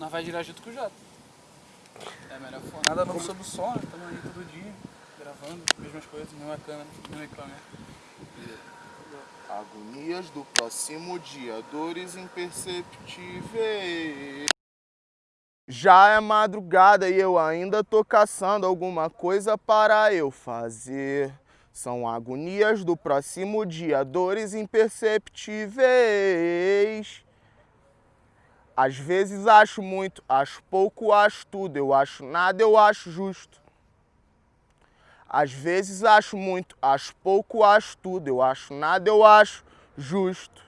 nós vai girar junto com o Jota. É melhor for nada novo sobre o som, né? Estamos aí todo dia, gravando, mesmas coisas, mesma câmera, mesmo equipamento. Agonias do próximo dia, dores imperceptíveis. Já é madrugada e eu ainda tô caçando alguma coisa para eu fazer. São agonias do próximo dia, dores imperceptíveis. Às vezes acho muito, acho pouco, acho tudo, eu acho nada, eu acho justo. Às vezes acho muito, acho pouco, acho tudo, eu acho nada, eu acho justo.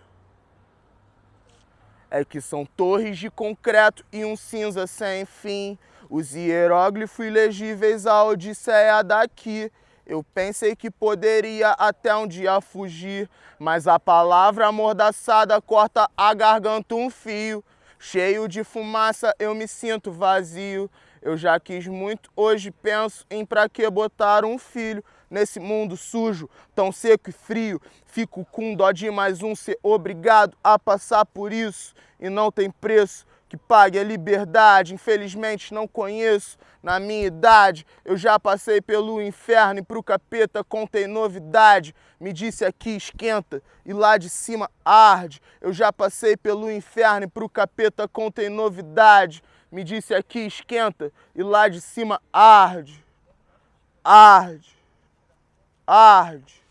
É que são torres de concreto e um cinza sem fim. Os hieróglifos ilegíveis, a odisseia daqui. Eu pensei que poderia até um dia fugir, mas a palavra amordaçada corta a garganta um fio. Cheio de fumaça, eu me sinto vazio. Eu já quis muito, hoje penso em pra que botar um filho nesse mundo sujo, tão seco e frio. Fico com dó de mais um ser obrigado a passar por isso e não tem preço que pague a liberdade. Infelizmente não conheço. Na minha idade, eu já passei pelo inferno e pro capeta contei novidade. Me disse aqui esquenta e lá de cima arde. Eu já passei pelo inferno e pro capeta contei novidade. Me disse aqui esquenta e lá de cima arde. Arde. Arde.